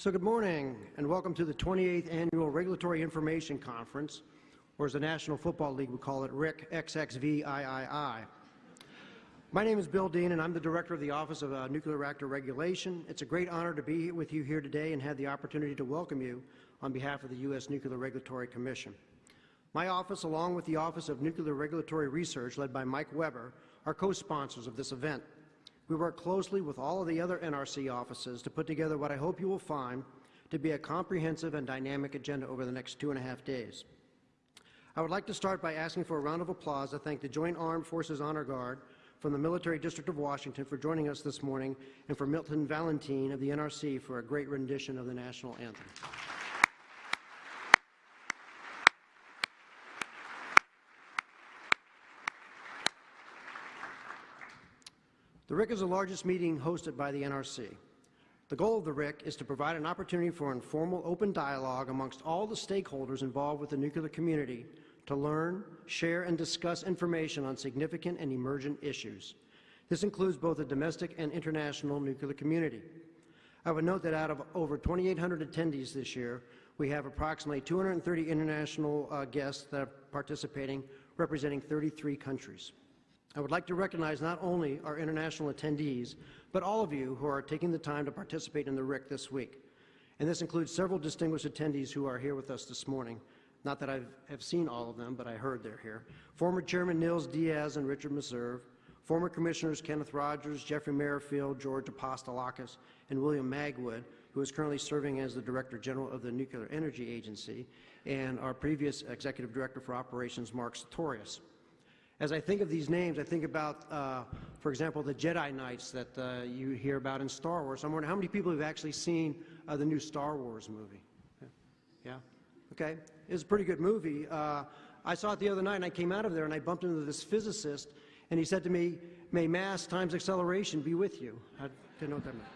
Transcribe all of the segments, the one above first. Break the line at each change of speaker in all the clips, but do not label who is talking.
So good morning and welcome to the 28th Annual Regulatory Information Conference, or as the National Football League would call it, RIC XXVIII. My name is Bill Dean and I'm the Director of the Office of uh, Nuclear Reactor Regulation. It's a great honor to be with you here today and have the opportunity to welcome you on behalf of the U.S. Nuclear Regulatory Commission. My office, along with the Office of Nuclear Regulatory Research, led by Mike Weber, are co-sponsors of this event. We work closely with all of the other NRC offices to put together what I hope you will find to be a comprehensive and dynamic agenda over the next two and a half days. I would like to start by asking for a round of applause to thank the Joint Armed Forces Honor Guard from the Military District of Washington for joining us this morning and for Milton Valentine of the NRC for a great rendition of the national anthem. The RIC is the largest meeting hosted by the NRC. The goal of the RIC is to provide an opportunity for informal, open dialogue amongst all the stakeholders involved with the nuclear community to learn, share, and discuss information on significant and emergent issues. This includes both the domestic and international nuclear community. I would note that out of over 2,800 attendees this year, we have approximately 230 international uh, guests that are participating, representing 33 countries. I would like to recognize not only our international attendees, but all of you who are taking the time to participate in the RIC this week. And this includes several distinguished attendees who are here with us this morning. Not that I have seen all of them, but I heard they're here. Former Chairman Nils Diaz and Richard Meserve, former Commissioners Kenneth Rogers, Jeffrey Merrifield, George Apostolakis, and William Magwood, who is currently serving as the Director General of the Nuclear Energy Agency, and our previous Executive Director for Operations, Mark Satorius. As I think of these names, I think about, uh, for example, the Jedi Knights that uh, you hear about in Star Wars. I'm wondering how many people have actually seen uh, the new Star Wars movie? Yeah? Okay. It's a pretty good movie. Uh, I saw it the other night and I came out of there and I bumped into this physicist and he said to me, may mass times acceleration be with you. I didn't know what that meant.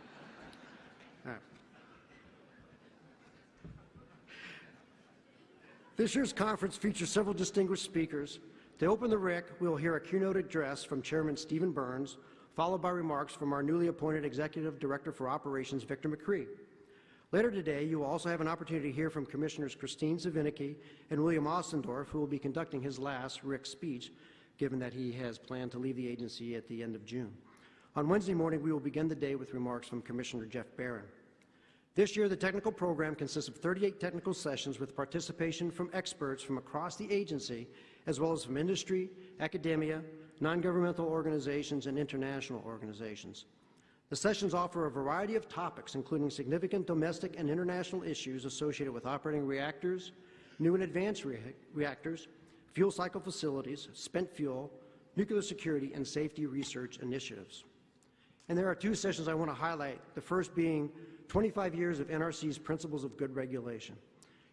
This year's conference features several distinguished speakers to open the RIC, we will hear a keynote address from Chairman Stephen Burns, followed by remarks from our newly appointed Executive Director for Operations, Victor McCree. Later today, you will also have an opportunity to hear from Commissioners Kristine Svinicki and William Ostendorff, who will be conducting his last RIC speech, given that he has planned to leave the agency at the end of June. On Wednesday morning, we will begin the day with remarks from Commissioner Jeff Baran. This year, the technical program consists of 38 technical sessions with participation from experts from across the agency as well as from industry, academia, non-governmental organizations, and international organizations. The sessions offer a variety of topics, including significant domestic and international issues associated with operating reactors, new and advanced re reactors, fuel cycle facilities, spent fuel, nuclear security, and safety research initiatives. And there are two sessions I want to highlight, the first being 25 years of NRC's Principles of Good Regulation.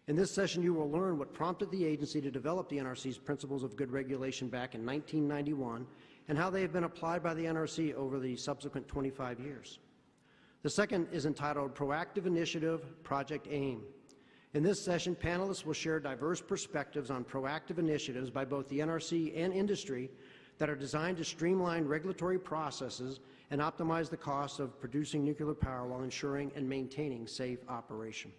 In this session, you will learn what prompted the agency to develop the NRC's Principles of Good Regulation back in 1991 and how they have been applied by the NRC over the subsequent 25 years. The second is entitled Proactive Initiative Project AIM. In this session, panelists will share diverse perspectives on proactive initiatives by both the NRC and industry that are designed to streamline regulatory processes and optimize the costs of producing nuclear power while ensuring and maintaining safe operation.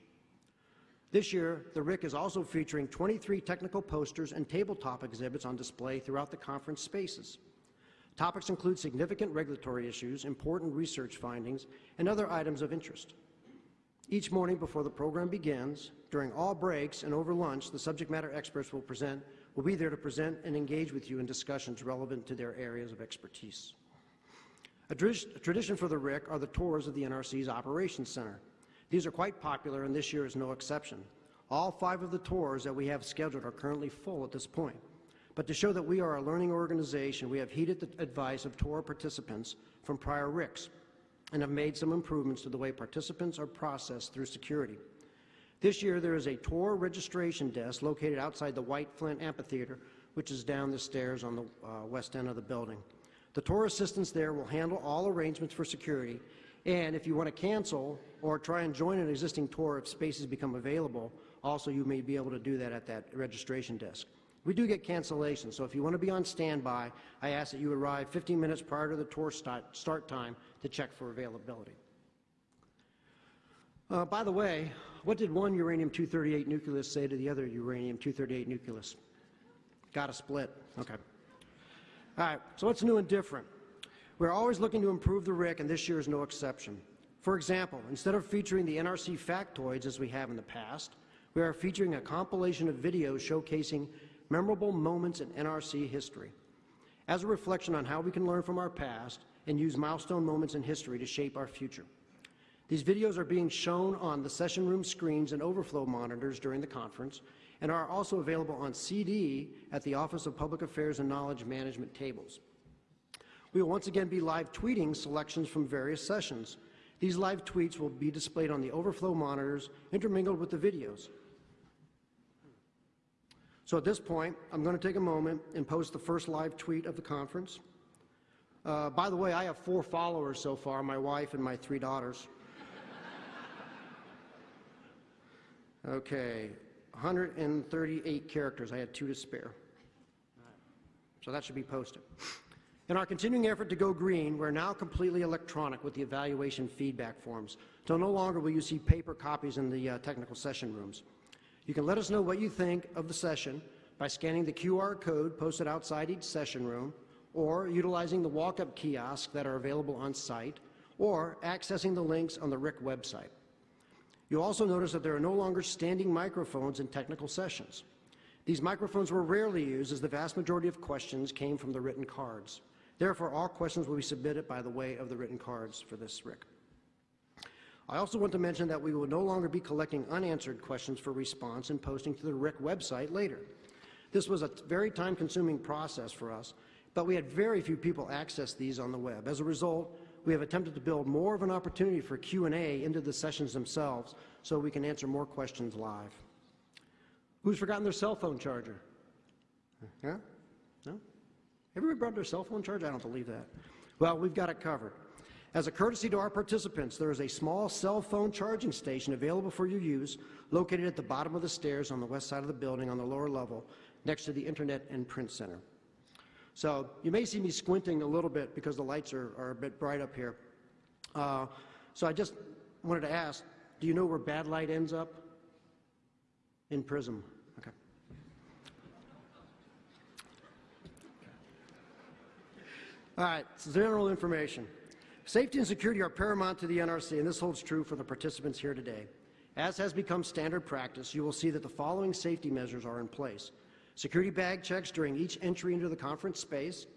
This year, the RIC is also featuring 23 technical posters and tabletop exhibits on display throughout the conference spaces. Topics include significant regulatory issues, important research findings, and other items of interest. Each morning before the program begins, during all breaks and over lunch, the subject matter experts will present will be there to present and engage with you in discussions relevant to their areas of expertise. A, tradition for the RIC are the tours of the NRC's Operations Center, these are quite popular, and this year is no exception. All five of the tours that we have scheduled are currently full at this point. But to show that we are a learning organization, we have heeded the advice of tour participants from prior RICs and have made some improvements to the way participants are processed through security. This year, there is a tour registration desk located outside the White Flint Amphitheater, which is down the stairs on the uh, west end of the building. The tour assistants there will handle all arrangements for security and if you want to cancel or try and join an existing tour if spaces become available, also you may be able to do that at that registration desk. We do get cancellations, so if you want to be on standby, I ask that you arrive 15 minutes prior to the tour start, start time to check for availability. Uh, by the way, what did one uranium-238 nucleus say to the other uranium-238 nucleus? Got to split. Okay. All right, so what's new and different? We're always looking to improve the RIC, and this year is no exception. For example, instead of featuring the NRC factoids as we have in the past, we are featuring a compilation of videos showcasing memorable moments in NRC history as a reflection on how we can learn from our past and use milestone moments in history to shape our future. These videos are being shown on the session room screens and overflow monitors during the conference and are also available on CD at the Office of Public Affairs and Knowledge Management tables. We will once again be live tweeting selections from various sessions. These live tweets will be displayed on the overflow monitors intermingled with the videos. So at this point, I'm going to take a moment and post the first live tweet of the conference. Uh, by the way, I have four followers so far, my wife and my three daughters. Okay, 138 characters. I had two to spare. So that should be posted. In our continuing effort to go green, we're now completely electronic with the evaluation feedback forms. So no longer will you see paper copies in the uh, technical session rooms. You can let us know what you think of the session by scanning the QR code posted outside each session room, or utilizing the walk-up kiosks that are available on site, or accessing the links on the RIC website. You'll also notice that there are no longer standing microphones in technical sessions. These microphones were rarely used as the vast majority of questions came from the written cards. Therefore, all questions will be submitted by the way of the written cards for this RIC. I also want to mention that we will no longer be collecting unanswered questions for response and posting to the RIC website later. This was a very time-consuming process for us, but we had very few people access these on the web. As a result, we have attempted to build more of an opportunity for Q&A into the sessions themselves so we can answer more questions live. Who's forgotten their cell phone charger? Yeah? No? Everybody brought their cell phone charger? I don't believe that. Well, we've got it covered. As a courtesy to our participants, there is a small cell phone charging station available for your use located at the bottom of the stairs on the west side of the building on the lower level next to the Internet and Print Center. So you may see me squinting a little bit because the lights are, are a bit bright up here. Uh, so I just wanted to ask, do you know where bad light ends up? In Prism. Okay. All right, general information. Safety and security are paramount to the NRC, and this holds true for the participants here today. As has become standard practice, you will see that the following safety measures are in place. Security bag checks during each entry into the conference space.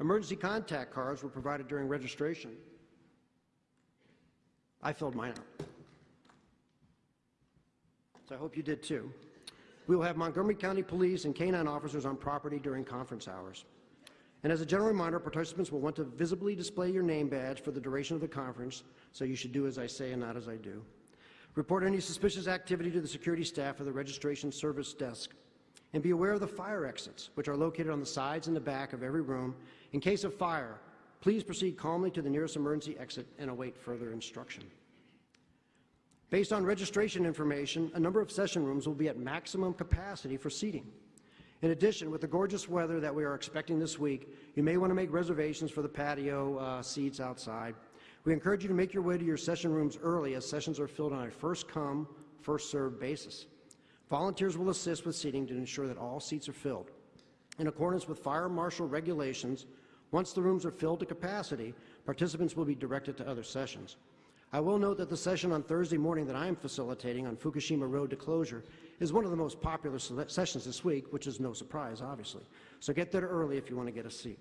Emergency contact cards were provided during registration. I filled mine out. So I hope you did too. We will have Montgomery County Police and canine officers on property during conference hours. And as a general reminder, participants will want to visibly display your name badge for the duration of the conference, so you should do as I say and not as I do. Report any suspicious activity to the security staff or the registration service desk. And be aware of the fire exits, which are located on the sides and the back of every room. In case of fire, please proceed calmly to the nearest emergency exit and await further instruction. Based on registration information, a number of session rooms will be at maximum capacity for seating. In addition, with the gorgeous weather that we are expecting this week, you may want to make reservations for the patio uh, seats outside. We encourage you to make your way to your session rooms early as sessions are filled on a first-come, first-served basis. Volunteers will assist with seating to ensure that all seats are filled. In accordance with fire marshal regulations, once the rooms are filled to capacity, participants will be directed to other sessions. I will note that the session on Thursday morning that I am facilitating on Fukushima Road to closure is one of the most popular sessions this week, which is no surprise, obviously. So get there early if you want to get a seat.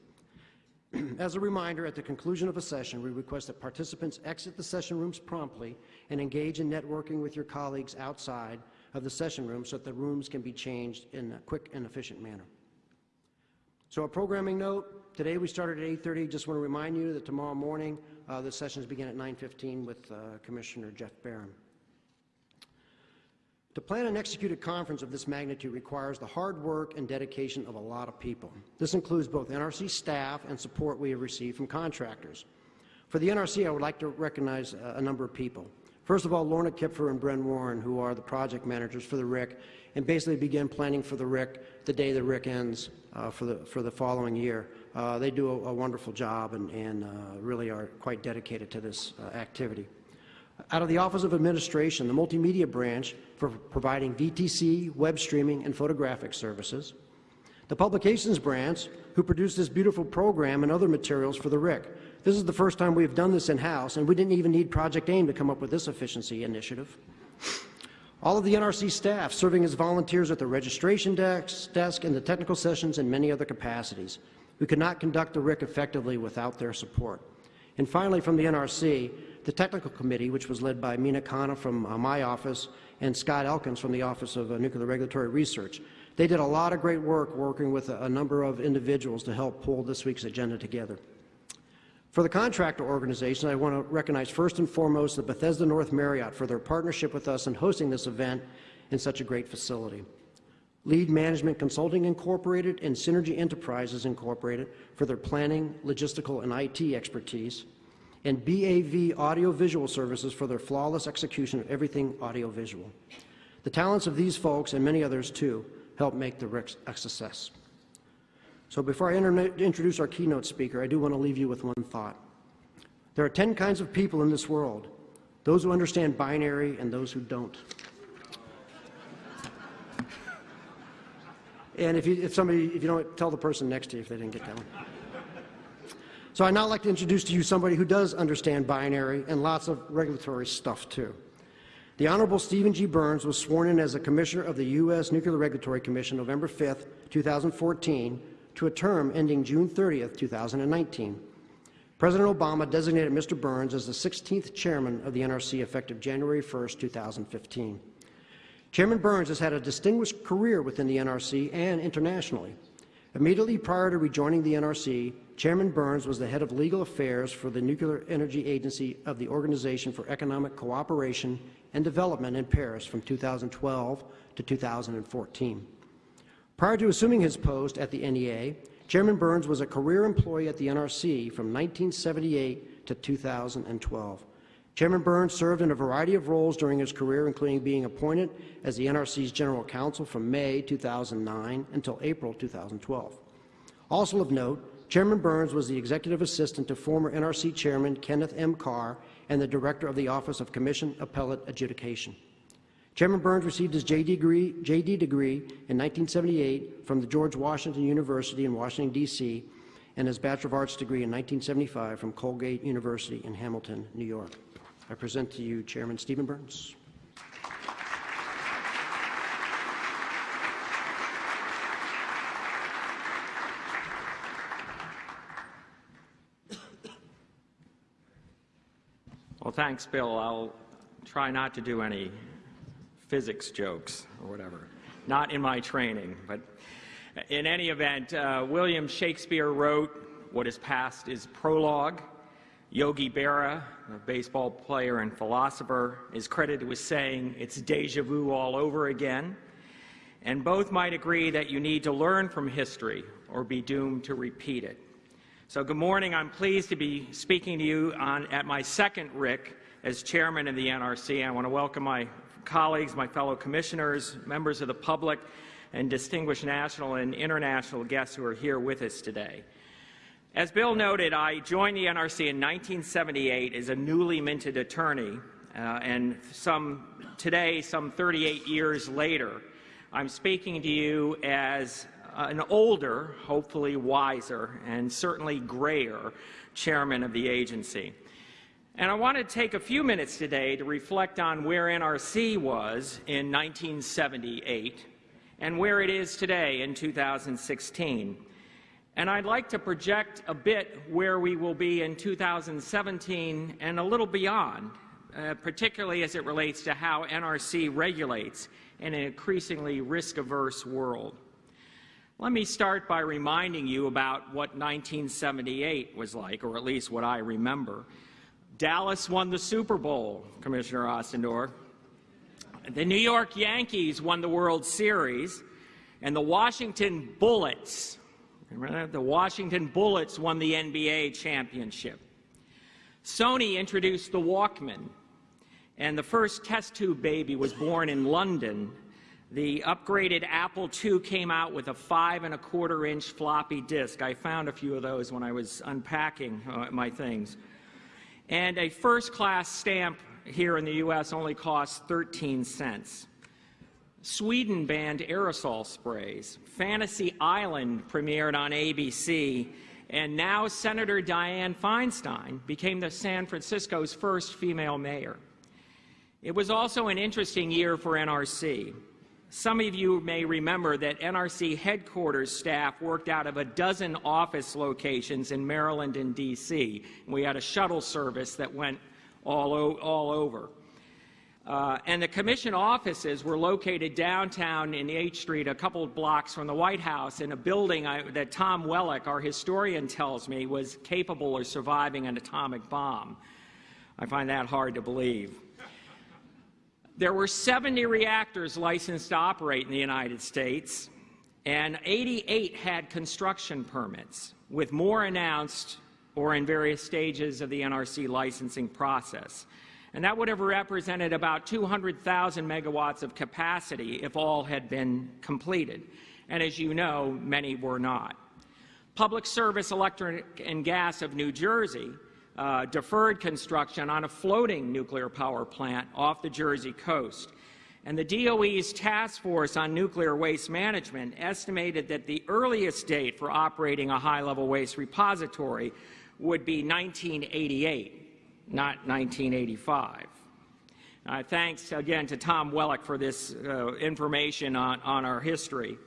As a reminder, at the conclusion of a session, we request that participants exit the session rooms promptly and engage in networking with your colleagues outside of the session room so that the rooms can be changed in a quick and efficient manner. So a programming note, today we started at 8.30. Just want to remind you that tomorrow morning uh, the sessions begin at 9.15 with uh, Commissioner Jeff Baran. To plan and execute a conference of this magnitude requires the hard work and dedication of a lot of people. This includes both NRC staff and support we have received from contractors. For the NRC, I would like to recognize a number of people. First of all, Lorna Kipfer and Bren Warren, who are the project managers for the RIC, and basically begin planning for the RIC the day the RIC ends uh, for, the, for the following year. Uh, they do a, a, wonderful job and, and uh, really are quite dedicated to this uh, activity. Out of the Office of Administration, the Multimedia Branch, for providing VTC, web streaming, and photographic services. The Publications Branch, who produced this beautiful program and other materials for the RIC. This is the first time we've done this in-house, and we didn't even need Project AIM to come up with this efficiency initiative. All of the NRC staff serving as volunteers at the registration desk, desk and the technical sessions and many other capacities. We could not conduct the RIC effectively without their support. And finally, from the NRC, the technical committee, which was led by Meena Khanna from uh, my office and Scott Elkins from the Office of uh, Nuclear Regulatory Research. They did a lot of great work working with a, a number of individuals to help pull this week's agenda together. For the contractor organization, I want to recognize first and foremost the Bethesda North Marriott for their partnership with us in hosting this event in such a great facility. Lead Management Consulting Incorporated and Synergy Enterprises Incorporated for their planning, logistical, and IT expertise, and BAV Audiovisual Services for their flawless execution of everything audiovisual. The talents of these folks, and many others too, help make the RIC a success. So before I introduce our keynote speaker, I do want to leave you with one thought. There are 10 kinds of people in this world, those who understand binary and those who don't. And if, you, if somebody, if you don't, tell the person next to you if they didn't get that one. So I'd now like to introduce to you somebody who does understand binary and lots of regulatory stuff too. The Honorable Stephen G. Burns was sworn in as a Commissioner of the U.S. Nuclear Regulatory Commission November 5, 2014, to a term ending June 30, 2019. President Obama designated Mr. Burns as the 16th chairman of the NRC effective January 1, 2015. Chairman Burns has had a distinguished career within the NRC and internationally. Immediately prior to rejoining the NRC, Chairman Burns was the head of legal affairs for the Nuclear Energy Agency of the Organization for Economic Cooperation and Development in Paris from 2012 to 2014. Prior to assuming his post at the NEA, Chairman Burns was a career employee at the NRC from 1978 to 2012. Chairman Burns served in a variety of roles during his career, including being appointed as the NRC's General Counsel from May 2009 until April 2012. Also of note, Chairman Burns was the executive assistant to former NRC Chairman Kenneth M. Carr and the director of the Office of Commission Appellate Adjudication. Chairman Burns received his JD degree, JD degree in 1978 from the George Washington University in Washington, D.C., and his Bachelor of Arts degree in 1975 from Colgate University in Hamilton, New York. I present to you Chairman Stephen Burns.
Well, thanks, Bill. I'll try not to do any physics jokes or whatever. Not in my training, but in any event, uh, William Shakespeare wrote, What is past is prologue. Yogi Berra, a baseball player and philosopher, is credited with saying, It's deja vu all over again. And both might agree that you need to learn from history or be doomed to repeat it. So good morning. I'm pleased to be speaking to you on, at my second RIC as chairman of the NRC. I want to welcome my colleagues, my fellow commissioners, members of the public, and distinguished national and international guests who are here with us today. As Bill noted, I joined the NRC in 1978 as a newly minted attorney, uh, and some, today, some 38 years later, I'm speaking to you as an older, hopefully wiser, and certainly grayer chairman of the agency. And I want to take a few minutes today to reflect on where NRC was in 1978 and where it is today in 2016. And I'd like to project a bit where we will be in 2017 and a little beyond, uh, particularly as it relates to how NRC regulates in an increasingly risk-averse world. Let me start by reminding you about what 1978 was like, or at least what I remember. Dallas won the Super Bowl, Commissioner Ostendorff. The New York Yankees won the World Series, and the Washington Bullets, the Washington Bullets won the NBA championship. Sony introduced the Walkman, and the first test tube baby was born in London the upgraded Apple II came out with a five and a quarter inch floppy disk. I found a few of those when I was unpacking uh, my things. And a first class stamp here in the U.S. only costs 13 cents. Sweden banned aerosol sprays. Fantasy Island premiered on ABC. And now Senator Dianne Feinstein became the San Francisco's first female mayor. It was also an interesting year for NRC. Some of you may remember that NRC headquarters staff worked out of a dozen office locations in Maryland and D.C. We had a shuttle service that went all, all over. Uh, and the commission offices were located downtown in H Street, a couple blocks from the White House, in a building I, that Tom Wellock, our historian, tells me was capable of surviving an atomic bomb. I find that hard to believe. There were 70 reactors licensed to operate in the United States, and 88 had construction permits, with more announced or in various stages of the NRC licensing process and that would have represented about 200,000 megawatts of capacity if all had been completed. And as you know, many were not. Public Service Electric and Gas of New Jersey uh, deferred construction on a floating nuclear power plant off the Jersey coast. And the DOE's Task Force on Nuclear Waste Management estimated that the earliest date for operating a high-level waste repository would be 1988 not 1985. Uh, thanks again to Tom Wellock for this uh, information on, on our history.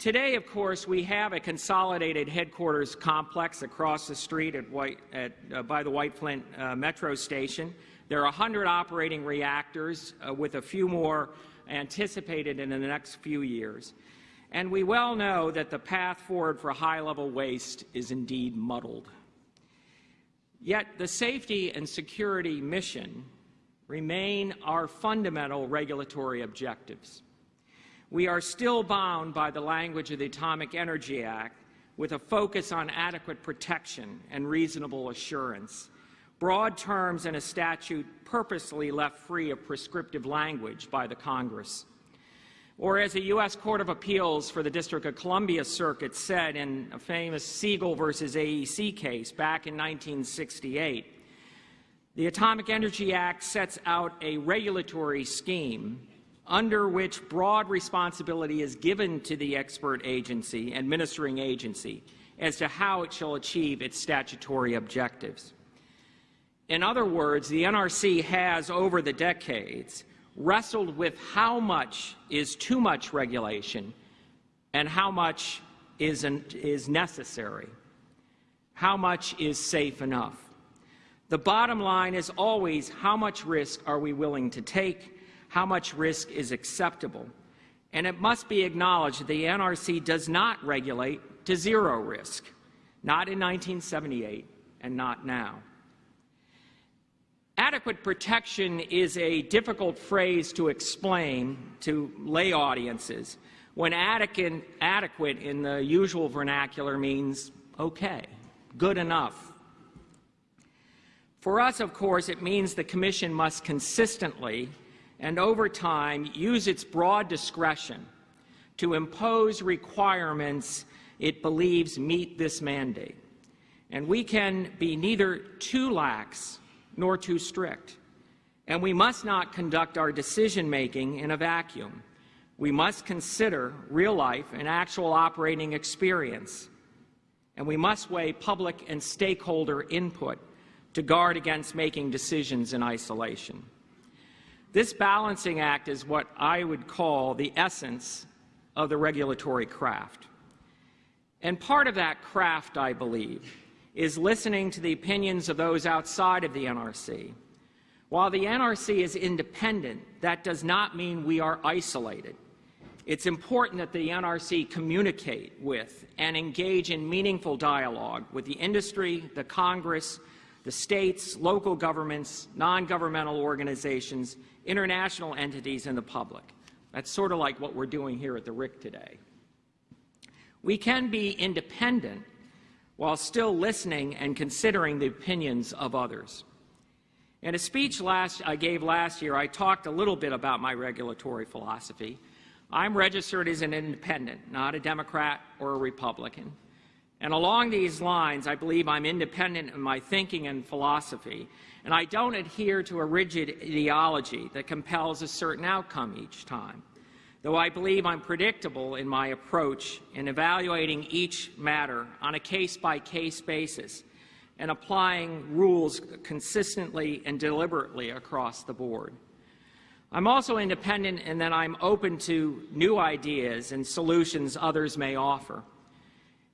Today, of course, we have a consolidated headquarters complex across the street at White, at, uh, by the White Flint uh, Metro Station. There are 100 operating reactors, uh, with a few more anticipated in the next few years. And we well know that the path forward for high-level waste is indeed muddled. Yet the safety and security mission remain our fundamental regulatory objectives. We are still bound by the language of the Atomic Energy Act with a focus on adequate protection and reasonable assurance, broad terms in a statute purposely left free of prescriptive language by the Congress. Or as a U.S. Court of Appeals for the District of Columbia Circuit said in a famous Siegel versus AEC case back in 1968, the Atomic Energy Act sets out a regulatory scheme under which broad responsibility is given to the expert agency, administering agency, as to how it shall achieve its statutory objectives. In other words, the NRC has, over the decades, wrestled with how much is too much regulation and how much is, an, is necessary, how much is safe enough. The bottom line is always how much risk are we willing to take, how much risk is acceptable. And it must be acknowledged that the NRC does not regulate to zero risk, not in 1978 and not now. Adequate protection is a difficult phrase to explain to lay audiences when adequate, in the usual vernacular means okay, good enough. For us, of course, it means the Commission must consistently and over time use its broad discretion to impose requirements it believes meet this mandate. And we can be neither too lax nor too strict. And we must not conduct our decision-making in a vacuum. We must consider real life and actual operating experience. And we must weigh public and stakeholder input to guard against making decisions in isolation. This balancing act is what I would call the essence of the regulatory craft. And part of that craft, I believe, is listening to the opinions of those outside of the NRC. While the NRC is independent, that does not mean we are isolated. It's important that the NRC communicate with and engage in meaningful dialogue with the industry, the Congress, the states, local governments, non-governmental organizations, international entities, and the public. That's sort of like what we're doing here at the RIC today. We can be independent while still listening and considering the opinions of others. In a speech last, I gave last year, I talked a little bit about my regulatory philosophy. I'm registered as an independent, not a Democrat or a Republican. And along these lines, I believe I'm independent in my thinking and philosophy, and I don't adhere to a rigid ideology that compels a certain outcome each time. Though I believe I'm predictable in my approach in evaluating each matter on a case by case basis and applying rules consistently and deliberately across the board. I'm also independent in that I'm open to new ideas and solutions others may offer.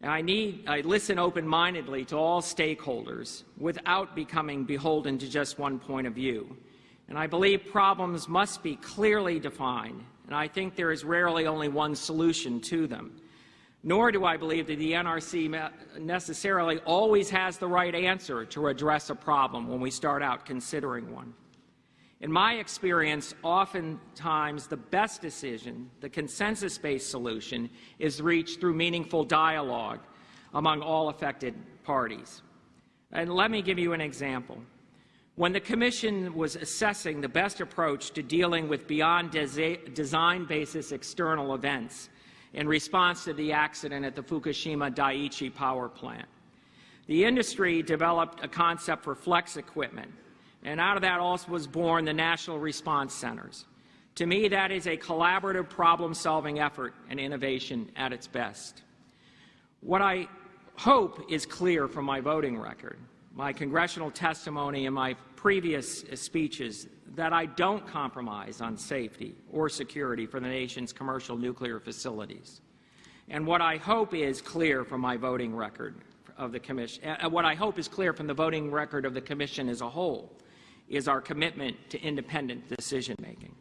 And I, need, I listen open mindedly to all stakeholders without becoming beholden to just one point of view. And I believe problems must be clearly defined, and I think there is rarely only one solution to them. Nor do I believe that the NRC necessarily always has the right answer to address a problem when we start out considering one. In my experience, oftentimes the best decision, the consensus based solution, is reached through meaningful dialogue among all affected parties. And let me give you an example. When the Commission was assessing the best approach to dealing with beyond design basis external events in response to the accident at the Fukushima Daiichi power plant, the industry developed a concept for flex equipment and out of that also was born the National Response Centers. To me, that is a collaborative problem solving effort and innovation at its best. What I hope is clear from my voting record, my congressional testimony, and my previous speeches that I don't compromise on safety or security for the nation's commercial nuclear facilities. And what I hope is clear from my voting record of the Commission, uh, what I hope is clear from the voting record of the Commission as a whole, is our commitment to independent decision making.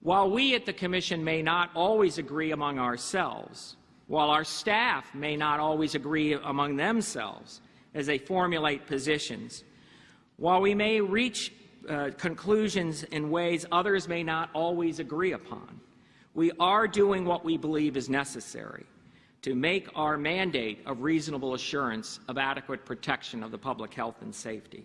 While we at the Commission may not always agree among ourselves, while our staff may not always agree among themselves as they formulate positions, while we may reach uh, conclusions in ways others may not always agree upon, we are doing what we believe is necessary to make our mandate of reasonable assurance of adequate protection of the public health and safety.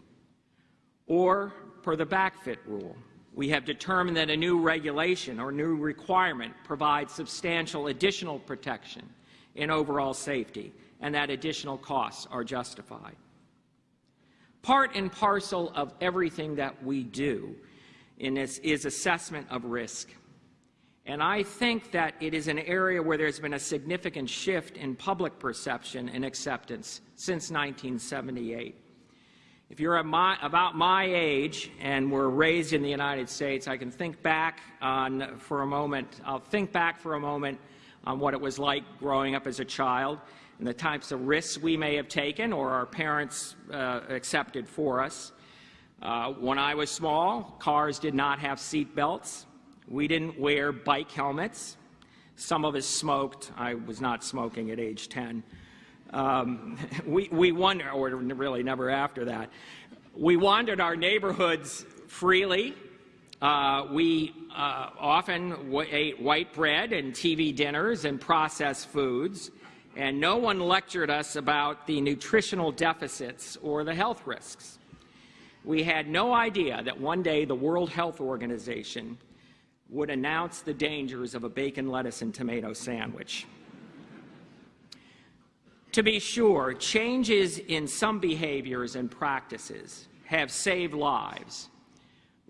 Or, per the backfit rule, we have determined that a new regulation or new requirement provides substantial additional protection in overall safety, and that additional costs are justified. Part and parcel of everything that we do in this is assessment of risk. And I think that it is an area where there's been a significant shift in public perception and acceptance since 1978. If you're my, about my age and were raised in the United States, I can think back on for a moment. I'll think back for a moment on what it was like growing up as a child and the types of risks we may have taken or our parents uh, accepted for us. Uh, when I was small, cars did not have seat belts. We didn't wear bike helmets. Some of us smoked. I was not smoking at age 10. Um, we, we wonder, or really never after that, we wandered our neighborhoods freely. Uh, we uh, often ate white bread and TV dinners and processed foods, and no one lectured us about the nutritional deficits or the health risks. We had no idea that one day the World Health Organization would announce the dangers of a bacon, lettuce, and tomato sandwich. To be sure, changes in some behaviors and practices have saved lives.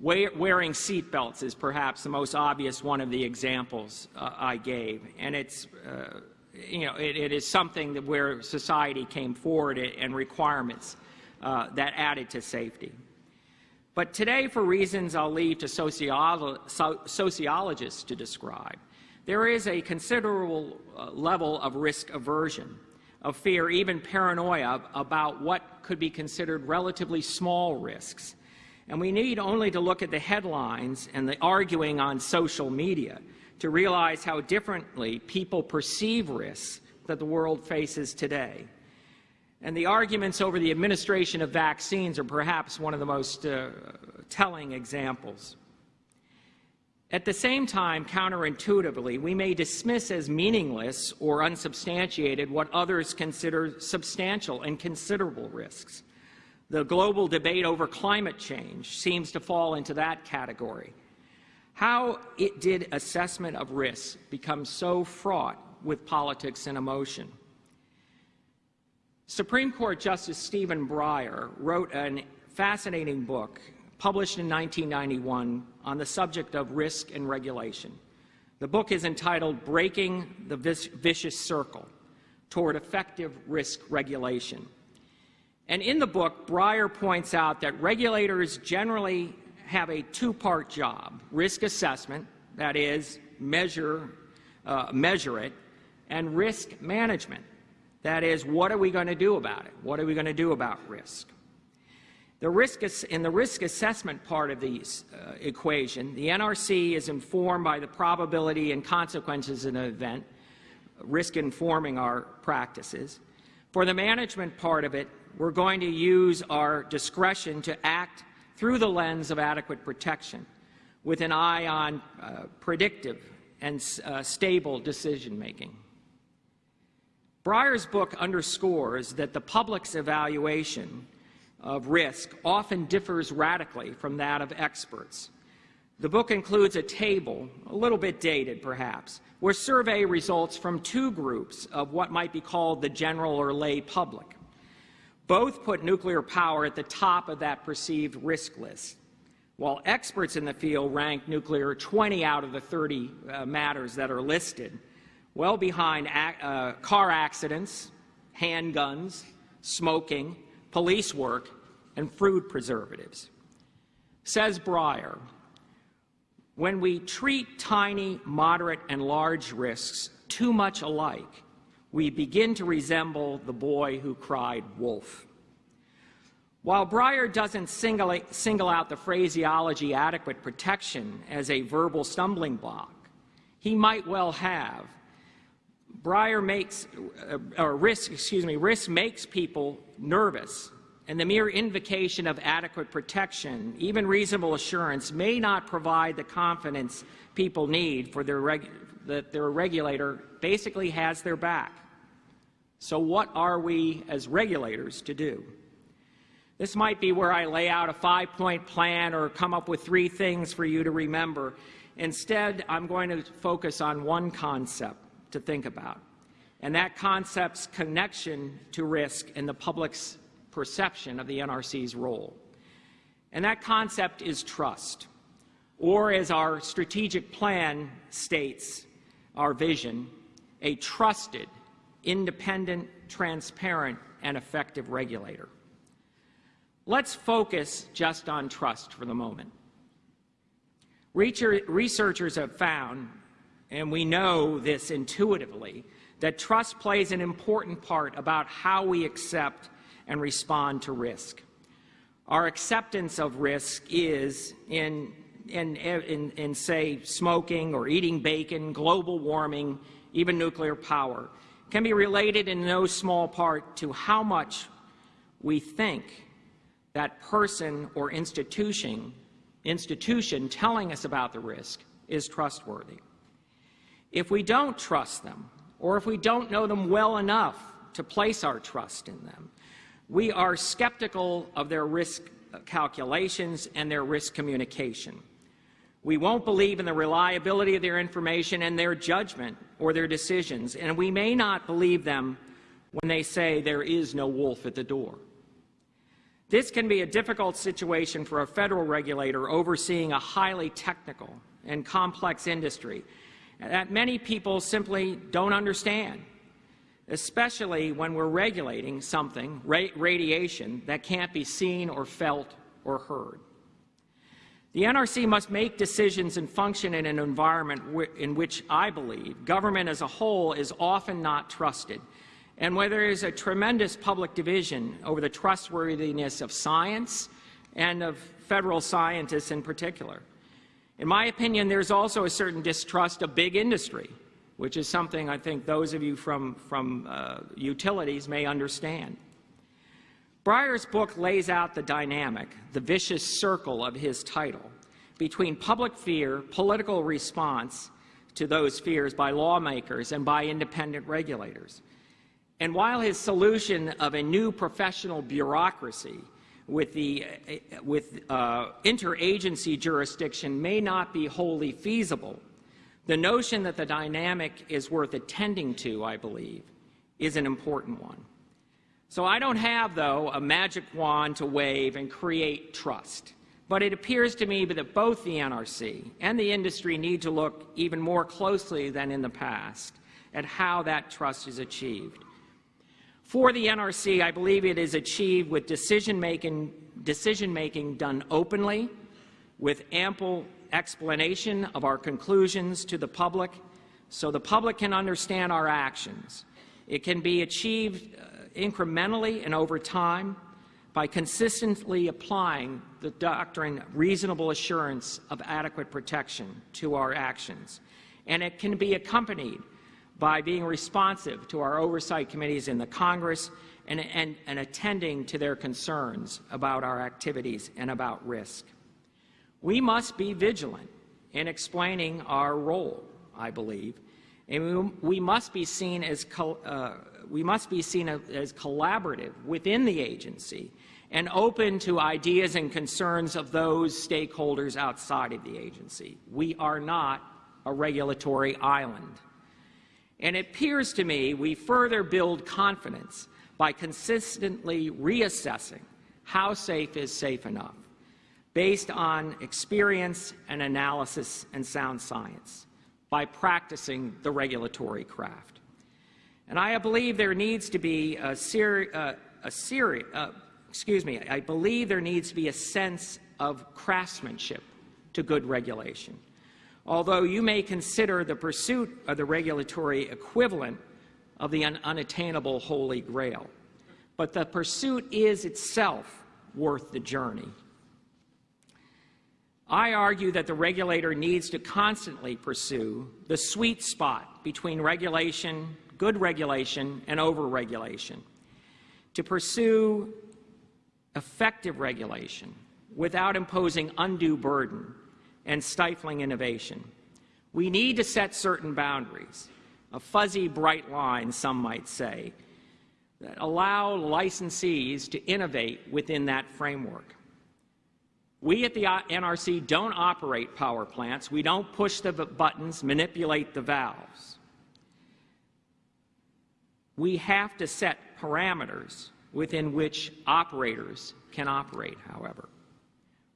Wearing seatbelts is perhaps the most obvious one of the examples uh, I gave, and it's uh, you know it, it is something that where society came forward and requirements uh, that added to safety. But today, for reasons I'll leave to sociolo so sociologists to describe, there is a considerable uh, level of risk aversion of fear, even paranoia about what could be considered relatively small risks. And we need only to look at the headlines and the arguing on social media to realize how differently people perceive risks that the world faces today. And the arguments over the administration of vaccines are perhaps one of the most uh, telling examples. At the same time, counterintuitively, we may dismiss as meaningless or unsubstantiated what others consider substantial and considerable risks. The global debate over climate change seems to fall into that category. How it did assessment of risks become so fraught with politics and emotion? Supreme Court Justice Stephen Breyer wrote a fascinating book published in 1991 on the subject of risk and regulation. The book is entitled Breaking the Vicious Circle Toward Effective Risk Regulation. And in the book, Breyer points out that regulators generally have a two-part job, risk assessment, that is, measure, uh, measure it, and risk management, that is, what are we going to do about it? What are we going to do about risk? The risk in the risk assessment part of the uh, equation, the NRC is informed by the probability and consequences of an event, risk informing our practices. For the management part of it, we're going to use our discretion to act through the lens of adequate protection with an eye on uh, predictive and uh, stable decision making. Breyer's book underscores that the public's evaluation of risk often differs radically from that of experts. The book includes a table, a little bit dated perhaps, where survey results from two groups of what might be called the general or lay public. Both put nuclear power at the top of that perceived risk list, while experts in the field rank nuclear 20 out of the 30 uh, matters that are listed, well behind uh, car accidents, handguns, smoking, police work, and food preservatives. Says Breyer, when we treat tiny, moderate, and large risks too much alike, we begin to resemble the boy who cried wolf. While Breyer doesn't single, out the phraseology adequate protection as a verbal stumbling block, he might well have. Breyer makes, uh, or risk, excuse me, risk makes people nervous, and the mere invocation of adequate protection, even reasonable assurance, may not provide the confidence people need for their that their regulator basically has their back. So what are we as regulators to do? This might be where I lay out a five-point plan or come up with three things for you to remember. Instead, I'm going to focus on one concept to think about, and that concept's connection to risk and the public's perception of the NRC's role. And that concept is trust, or as our strategic plan states, our vision, a trusted, independent, transparent, and effective regulator. Let's focus just on trust for the moment. Researchers have found, and we know this intuitively, that trust plays an important part about how we accept and respond to risk. Our acceptance of risk is in, in, in, in, say, smoking or eating bacon, global warming, even nuclear power, can be related in no small part to how much we think that person or institution, institution telling us about the risk is trustworthy. If we don't trust them, or if we don't know them well enough to place our trust in them, we are skeptical of their risk calculations and their risk communication. We won't believe in the reliability of their information and their judgment or their decisions, and we may not believe them when they say there is no wolf at the door. This can be a difficult situation for a federal regulator overseeing a highly technical and complex industry that many people simply don't understand, especially when we're regulating something, ra radiation, that can't be seen or felt or heard. The NRC must make decisions and function in an environment in which I believe government as a whole is often not trusted and where there is a tremendous public division over the trustworthiness of science and of federal scientists in particular. In my opinion, there's also a certain distrust of big industry, which is something I think those of you from, from uh, utilities may understand. Breyer's book lays out the dynamic, the vicious circle of his title, between public fear, political response to those fears by lawmakers and by independent regulators. And while his solution of a new professional bureaucracy with, the, with uh, interagency jurisdiction may not be wholly feasible, the notion that the dynamic is worth attending to, I believe, is an important one. So I don't have, though, a magic wand to wave and create trust. But it appears to me that both the NRC and the industry need to look even more closely than in the past at how that trust is achieved. For the NRC, I believe it is achieved with decision-making decision -making done openly, with ample explanation of our conclusions to the public so the public can understand our actions. It can be achieved uh, incrementally and over time by consistently applying the doctrine reasonable assurance of adequate protection to our actions. And it can be accompanied by being responsive to our oversight committees in the Congress and, and, and attending to their concerns about our activities and about risk. We must be vigilant in explaining our role, I believe, and we, must be seen as uh, we must be seen as collaborative within the agency and open to ideas and concerns of those stakeholders outside of the agency. We are not a regulatory island. And it appears to me we further build confidence by consistently reassessing how safe is safe enough based on experience and analysis and sound science by practicing the regulatory craft. And I believe there needs to be a, seri uh, a seri uh, excuse me, I believe there needs to be a sense of craftsmanship to good regulation. Although you may consider the pursuit of the regulatory equivalent of the un unattainable holy grail, but the pursuit is itself worth the journey. I argue that the regulator needs to constantly pursue the sweet spot between regulation, good regulation, and overregulation, to pursue effective regulation without imposing undue burden and stifling innovation. We need to set certain boundaries, a fuzzy, bright line, some might say, that allow licensees to innovate within that framework. We at the NRC don't operate power plants. We don't push the buttons, manipulate the valves. We have to set parameters within which operators can operate, however.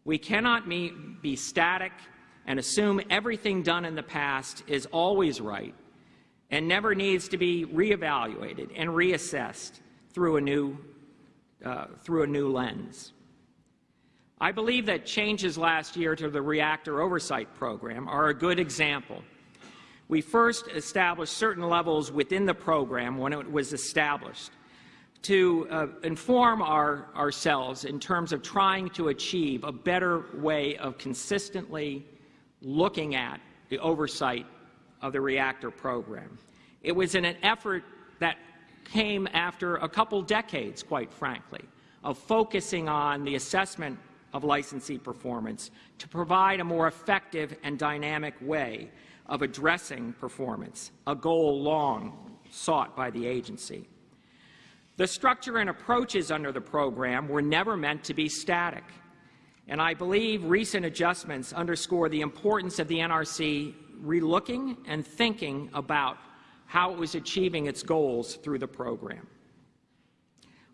We cannot be static and assume everything done in the past is always right and never needs to be reevaluated and reassessed through a new, uh, through a new lens. I believe that changes last year to the reactor oversight program are a good example. We first established certain levels within the program when it was established to uh, inform our, ourselves in terms of trying to achieve a better way of consistently looking at the oversight of the reactor program. It was in an effort that came after a couple decades, quite frankly, of focusing on the assessment of licensee performance to provide a more effective and dynamic way of addressing performance, a goal long sought by the agency. The structure and approaches under the program were never meant to be static, and I believe recent adjustments underscore the importance of the NRC relooking and thinking about how it was achieving its goals through the program.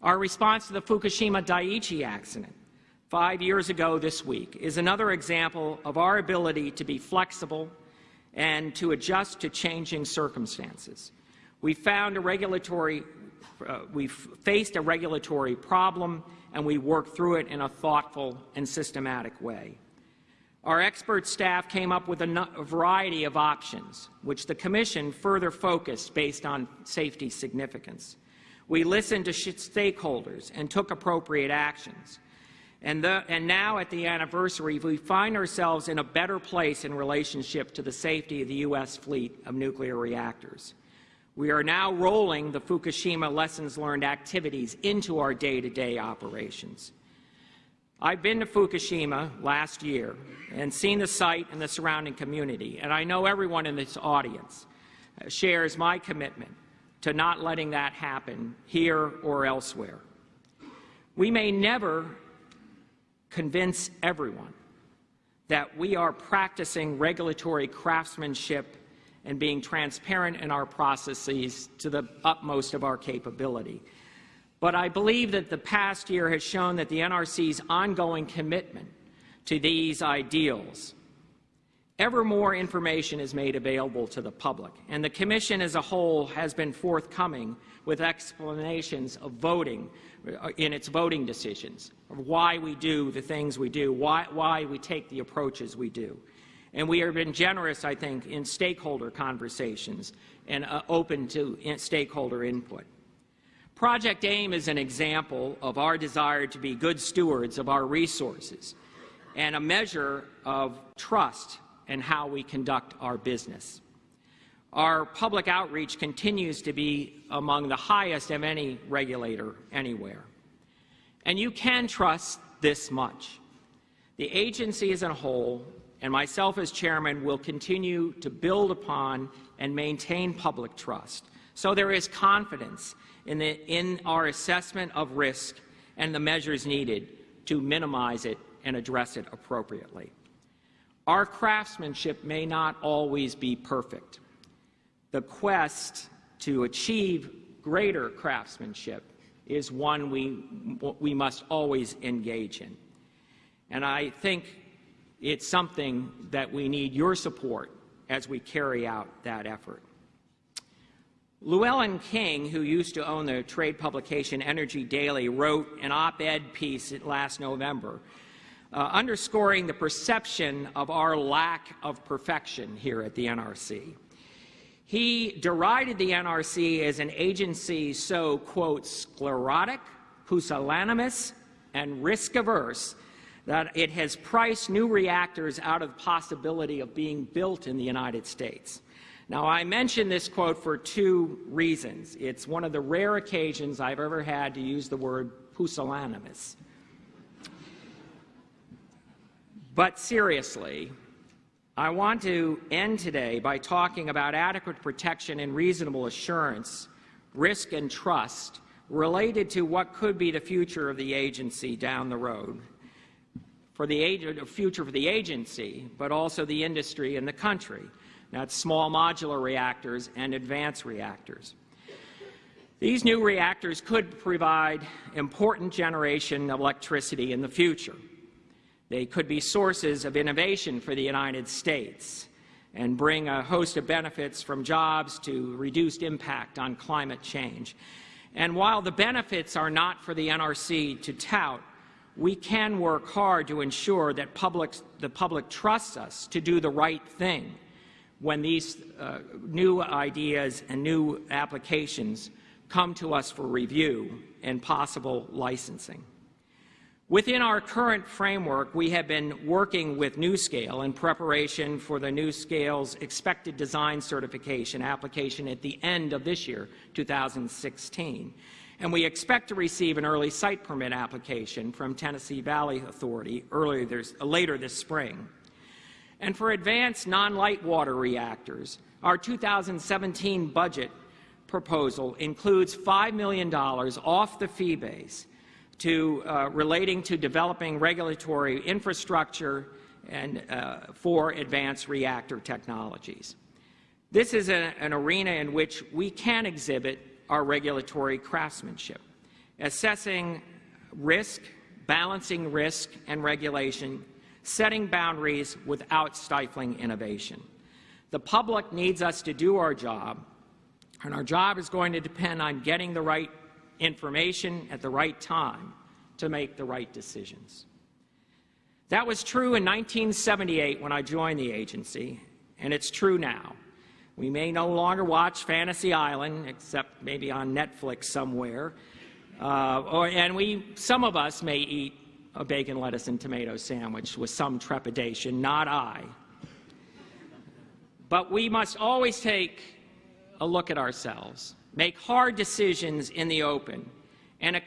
Our response to the Fukushima Daiichi accident five years ago this week is another example of our ability to be flexible and to adjust to changing circumstances. We found a regulatory, uh, we faced a regulatory problem and we worked through it in a thoughtful and systematic way. Our expert staff came up with a, a variety of options, which the Commission further focused based on safety significance. We listened to stakeholders and took appropriate actions. And, the, and, now at the anniversary, we find ourselves in a better place in relationship to the safety of the U.S. fleet of nuclear reactors. We are now rolling the Fukushima lessons learned activities into our day-to-day -day operations. I've been to Fukushima last year and seen the site and the surrounding community, and I know everyone in this audience shares my commitment to not letting that happen here or elsewhere. We may never convince everyone that we are practicing regulatory craftsmanship and being transparent in our processes to the utmost of our capability. But I believe that the past year has shown that the NRC's ongoing commitment to these ideals. Ever more information is made available to the public, and the Commission as a whole has been forthcoming with explanations of voting in its voting decisions, why we do the things we do, why, why we take the approaches we do. And we have been generous, I think, in stakeholder conversations and uh, open to in stakeholder input. Project AIM is an example of our desire to be good stewards of our resources and a measure of trust in how we conduct our business. Our public outreach continues to be among the highest of any regulator anywhere. And you can trust this much. The agency as a whole, and myself as chairman, will continue to build upon and maintain public trust. So there is confidence in, the, in our assessment of risk and the measures needed to minimize it and address it appropriately. Our craftsmanship may not always be perfect. The quest to achieve greater craftsmanship is one we, we must always engage in. And I think it's something that we need your support as we carry out that effort. Llewellyn King, who used to own the trade publication Energy Daily, wrote an op-ed piece last November uh, underscoring the perception of our lack of perfection here at the NRC. He derided the NRC as an agency so, quote, sclerotic, pusillanimous, and risk averse that it has priced new reactors out of the possibility of being built in the United States. Now, I mention this quote for two reasons. It's one of the rare occasions I've ever had to use the word pusillanimous. But seriously, I want to end today by talking about adequate protection and reasonable assurance, risk and trust related to what could be the future of the agency down the road, for the future for the agency, but also the industry and the country. That's small modular reactors and advanced reactors. These new reactors could provide important generation of electricity in the future. They could be sources of innovation for the United States and bring a host of benefits from jobs to reduced impact on climate change. And while the benefits are not for the NRC to tout, we can work hard to ensure that public, the public trusts us to do the right thing when these uh, new ideas and new applications come to us for review and possible licensing. Within our current framework, we have been working with NuScale in preparation for the NuScale's expected design certification application at the end of this year, 2016. And we expect to receive an early site permit application from Tennessee Valley Authority earlier this, later this spring. And for advanced non-light water reactors, our 2017 budget proposal includes $5 million off the fee base to uh, relating to developing regulatory infrastructure and uh, for advanced reactor technologies. This is a, an arena in which we can exhibit our regulatory craftsmanship, assessing risk, balancing risk and regulation, setting boundaries without stifling innovation. The public needs us to do our job, and our job is going to depend on getting the right information at the right time to make the right decisions. That was true in 1978 when I joined the agency, and it's true now. We may no longer watch Fantasy Island, except maybe on Netflix somewhere, uh, or, and we, some of us may eat a bacon, lettuce, and tomato sandwich with some trepidation, not I. But we must always take a look at ourselves make hard decisions in the open, and a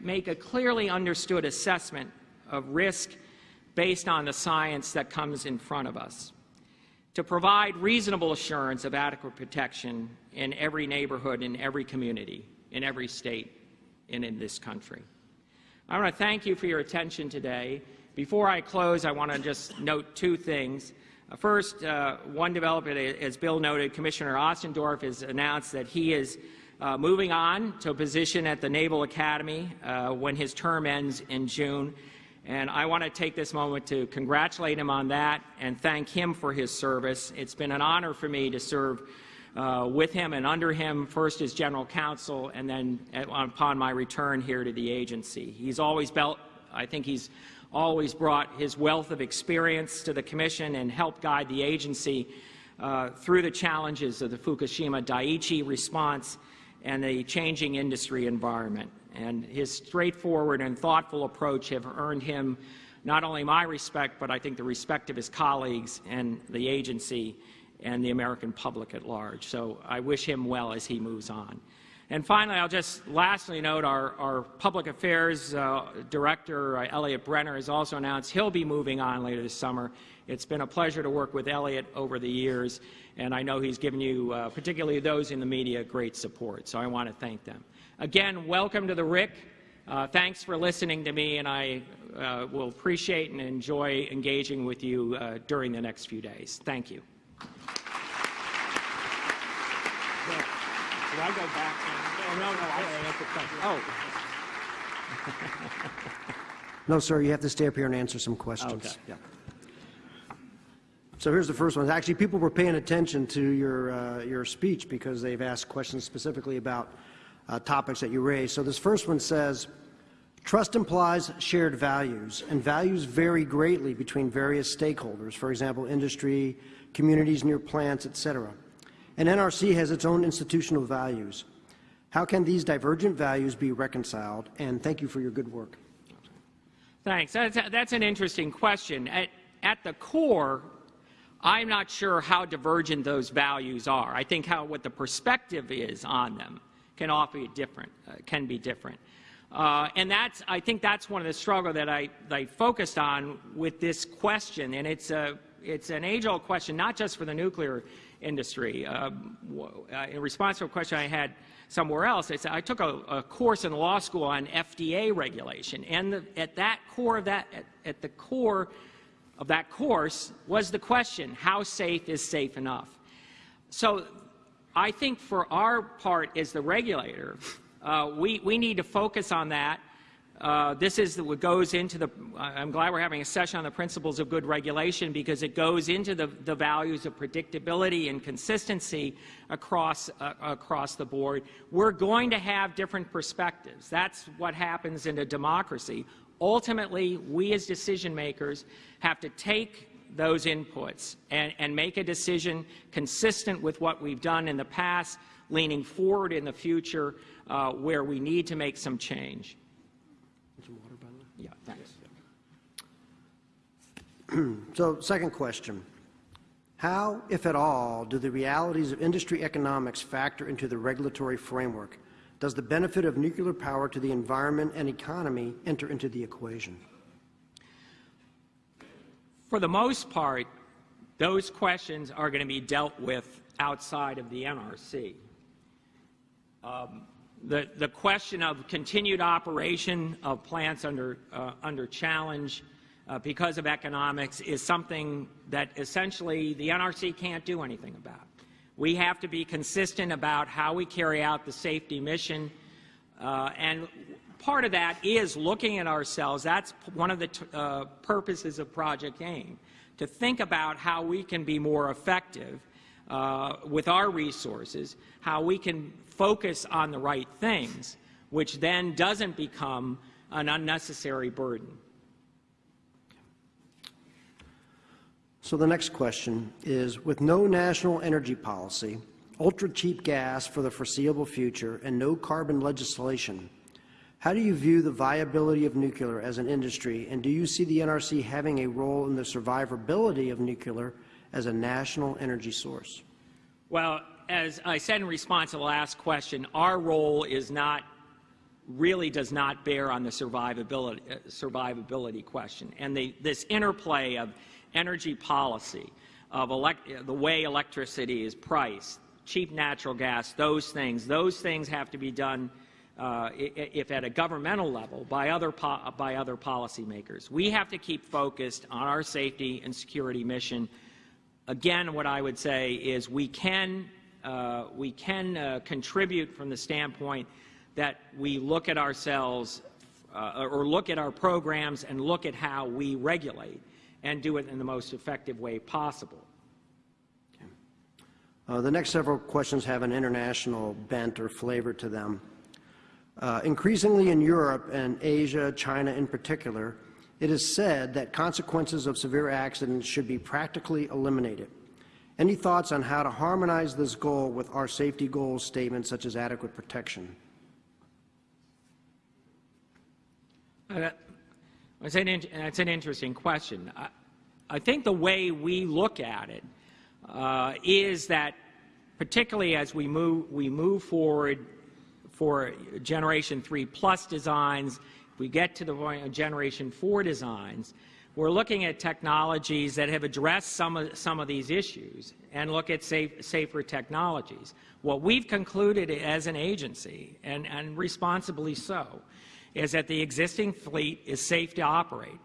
make a clearly understood assessment of risk based on the science that comes in front of us to provide reasonable assurance of adequate protection in every neighborhood, in every community, in every state, and in this country. I want to thank you for your attention today. Before I close, I want to just note two things. Uh, first, uh, one development, as Bill noted, Commissioner Ostendorff has announced that he is uh, moving on to a position at the Naval Academy uh, when his term ends in June. And I want to take this moment to congratulate him on that and thank him for his service. It's been an honor for me to serve uh, with him and under him, first as general counsel and then at, upon my return here to the agency. He's always built, I think he's always brought his wealth of experience to the Commission and helped guide the agency uh, through the challenges of the Fukushima Daiichi response and the changing industry environment and his straightforward and thoughtful approach have earned him not only my respect, but I think the respect of his colleagues and the agency and the American public at large. So I wish him well as he moves on. And finally, I'll just lastly note our, our public affairs uh, director, uh, Eliot Brenner, has also announced he'll be moving on later this summer. It's been a pleasure to work with Eliot over the years, and I know he's given you, uh, particularly those in the media, great support. So I want to thank them. Again, welcome to the RIC. Uh, thanks for listening to me, and I uh, will appreciate and enjoy engaging with you uh, during the next few days. Thank you. Do I go back? Oh, no, no, I Oh.
No, sir, you have to stay up here and answer some questions.
Okay.
Yeah. So here's the first one. Actually, people were paying attention to your, uh, your speech because they've asked questions specifically about uh, topics that you raised. So this first one says, Trust implies shared values, and values vary greatly between various stakeholders, for example, industry, communities near plants, etc. And NRC has its own institutional values. How can these divergent values be reconciled? And thank you for your good work.
Thanks. That's, that's an interesting question. At, at the core, I'm not sure how divergent those values are. I think how what the perspective is on them can often be different, uh, can be different. Uh, and that's, I think that's one of the struggle that I, that I focused on with this question. And it's, a, it's an age-old question, not just for the nuclear industry. Um, uh, in response to a question I had somewhere else, I said I took a, a course in law school on FDA regulation, and the, at that core of that, at, at the core of that course was the question: How safe is safe enough? So I think for our part as the regulator, uh, we, we need to focus on that. Uh, this is what goes into the, I'm glad we're having a session on the principles of good regulation because it goes into the, the values of predictability and consistency across, uh, across the board. We're going to have different perspectives. That's what happens in a democracy. Ultimately, we as decision makers have to take those inputs and, and make a decision consistent with what we've done in the past, leaning forward in the future uh, where we need to make some change.
Some water, by the way?
Yeah, thanks.
So, second question. How, if at all, do the realities of industry economics factor into the regulatory framework? Does the benefit of nuclear power to the environment and economy enter into the equation?
For the most part, those questions are going to be dealt with outside of the NRC. Um, the, the question of continued operation of plants under, uh, under challenge uh, because of economics is something that essentially the NRC can't do anything about. We have to be consistent about how we carry out the safety mission, uh, and part of that is looking at ourselves. That's one of the uh, purposes of Project AIM, to think about how we can be more effective uh, with our resources, how we can focus on the right things, which then doesn't become an unnecessary burden.
So the next question is, with no national energy policy, ultra-cheap gas for the foreseeable future, and no carbon legislation, how do you view the viability of nuclear as an industry, and do you see the NRC having a role in the survivability of nuclear as a national energy source?
Well, as I said in response to the last question, our role is not really does not bear on the survivability, survivability question. And the, this interplay of energy policy, of the way electricity is priced, cheap natural gas, those things, those things have to be done uh, if at a governmental level by other, by other policymakers. We have to keep focused on our safety and security mission. Again, what I would say is we can uh, we can uh, contribute from the standpoint that we look at ourselves uh, or look at our programs and look at how we regulate and do it in the most effective way possible.
Uh, The next several questions have an international bent or flavor to them. Uh, Increasingly in Europe and Asia, China in particular, it is said that consequences of severe accidents should be practically eliminated. Any thoughts on how to harmonize this goal with our safety goals statements such as adequate protection?
Uh, That's an, that's an interesting question. I, I think the way we look at it uh, is that, particularly as we move, we move forward for Generation 3 Plus designs, we get to the Generation 4 designs, we're looking at technologies that have addressed some of, some of these issues and look at safe, safer technologies. What we've concluded as an agency, and, and responsibly so, is that the existing fleet is safe to operate.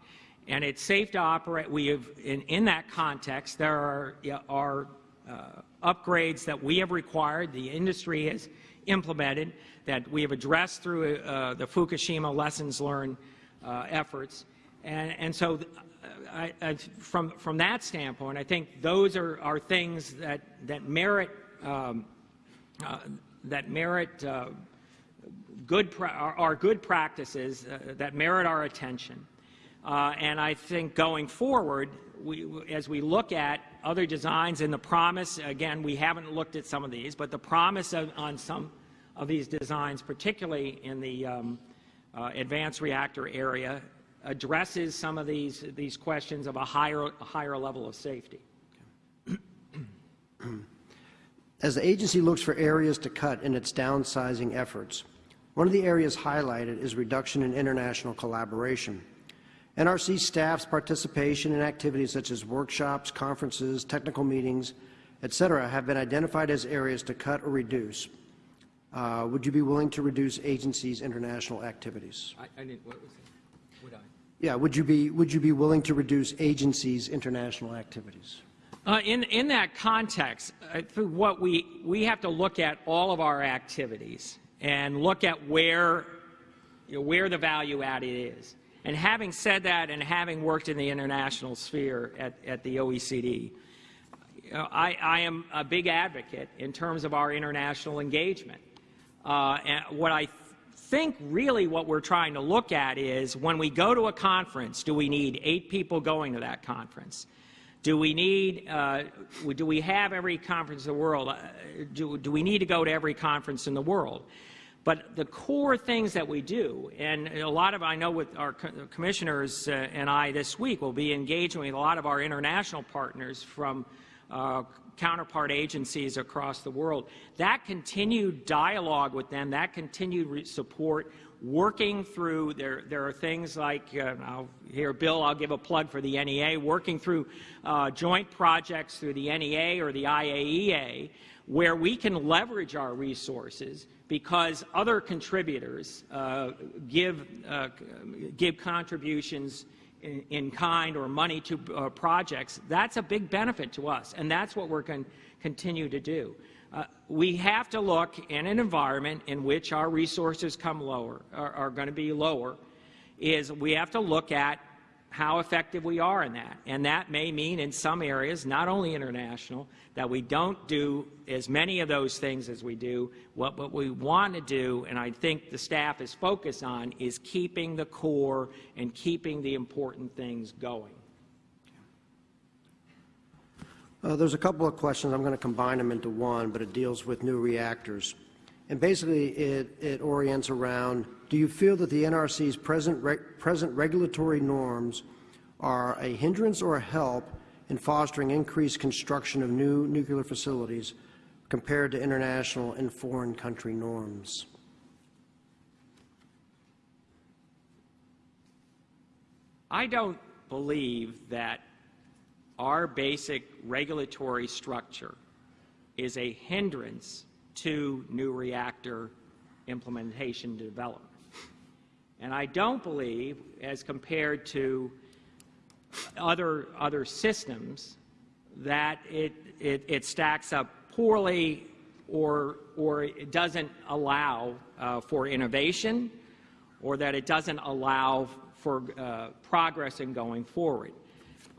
And it's safe to operate. We have, in, in that context, there are, are uh, upgrades that we have required, the industry has implemented, that we have addressed through uh, the Fukushima lessons learned uh, efforts. And, and so, I, I, from, from that standpoint, I think those are, are things that, that merit, um, uh, that merit uh, good are, are good practices uh, that merit our attention. Uh, and I think going forward, we, as we look at other designs and the promise, again, we haven't looked at some of these, but the promise of, on some of these designs, particularly in the um, uh, advanced reactor area, addresses some of these, these questions of a higher, a higher level of safety.
As the agency looks for areas to cut in its downsizing efforts, one of the areas highlighted is reduction in international collaboration. NRC staff's participation in activities such as workshops, conferences, technical meetings, etc., have been identified as areas to cut or reduce. Uh, would you be willing to reduce agencies' international activities?
I, I didn't, what was it? Would I?
Yeah, would you be would you be willing to reduce agencies' international activities?
Uh, in, in that context, I think what we, we have to look at all of our activities and look at where, you know, where the value added is. And having said that and having worked in the international sphere at, at the OECD, you know, I, I am a big advocate in terms of our international engagement. Uh, and what I think really what we're trying to look at is when we go to a conference, do we need eight people going to that conference? Do we need, uh, do we have every conference in the world? Uh, do, do we need to go to every conference in the world? But the core things that we do, and a lot of, I know with our commissioners uh, and I this week will be engaging with a lot of our international partners from uh, counterpart agencies across the world. That continued dialogue with them, that continued support, working through, there, there are things like, uh, I'll, here, Bill, I'll give a plug for the NEA, working through uh, joint projects through the NEA or the IAEA, where we can leverage our resources because other contributors uh, give, uh, give contributions in, in, kind or money to uh, projects, that's a big benefit to us, and that's what we're going to continue to do. Uh, we have to look in an environment in which our resources come lower, are, are going to be lower, is we have to look at how effective we are in that. And that may mean in some areas, not only international, that we don't do as many of those things as we do. What, what we want to do, and I think the staff is focused on, is keeping the core and keeping the important things going.
Uh, there's a couple of questions. I'm going to combine them into one, but it deals with new reactors. And basically, it, it orients around, do you feel that the NRC's present, re present regulatory norms are a hindrance or a help in fostering increased construction of new nuclear facilities compared to international and foreign country norms?
I don't believe that our basic regulatory structure is a hindrance to new reactor implementation development. And I don't believe, as compared to other, other systems, that it, it, it stacks up poorly or, or it doesn't allow uh, for innovation or that it doesn't allow for uh, progress in going forward.